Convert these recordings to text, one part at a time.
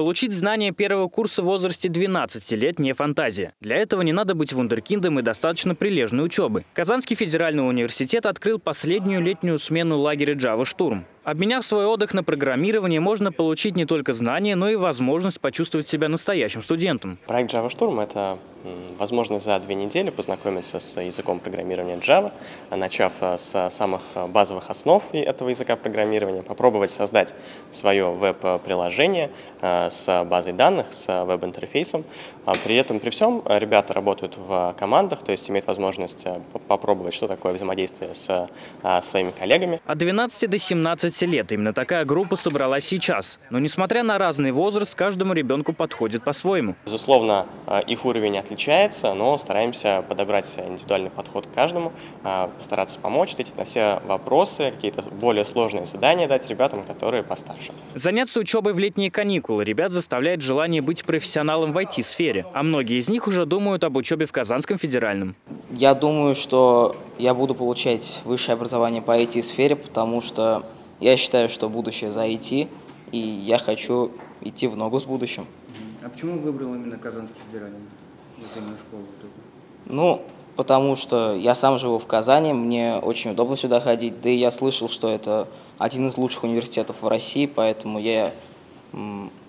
Получить знания первого курса в возрасте 12 лет не фантазия. Для этого не надо быть вундеркиндом и достаточно прилежной учебы. Казанский федеральный университет открыл последнюю летнюю смену лагеря Java Штурм. Обменяв свой отдых на программирование, можно получить не только знания, но и возможность почувствовать себя настоящим студентом. Проект Java Штурм – это возможность за две недели познакомиться с языком программирования Java, начав э, с самых базовых основ этого языка программирования, попробовать создать свое веб-приложение э, с базой данных, с веб-интерфейсом. А при этом, при всем, ребята работают в командах, то есть имеют возможность э, попробовать, что такое взаимодействие с своими коллегами. От 12 до 17 15 лет. Именно такая группа собралась сейчас. Но несмотря на разный возраст, каждому ребенку подходит по-своему. Безусловно, э, их уровень отличается, но стараемся подобрать индивидуальный подход к каждому, э, постараться помочь, ответить на все вопросы, какие-то более сложные задания дать ребятам, которые постарше. Заняться учебой в летние каникулы ребят заставляет желание быть профессионалом в IT-сфере. А многие из них уже думают об учебе в Казанском федеральном. Я думаю, что я буду получать высшее образование по IT-сфере, потому что я считаю, что будущее за IT, и я хочу идти в ногу с будущим. А почему выбрал именно Казанский федеральный? именно школу Ну, потому что я сам живу в Казани, мне очень удобно сюда ходить, да и я слышал, что это один из лучших университетов в России, поэтому я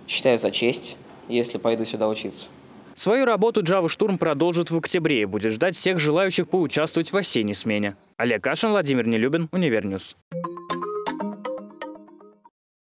считаю за честь, если пойду сюда учиться. Свою работу Java Штурм продолжит в октябре и будет ждать всех желающих поучаствовать в осенней смене. Олег Кашин, Владимир Нелюбин, Univer News.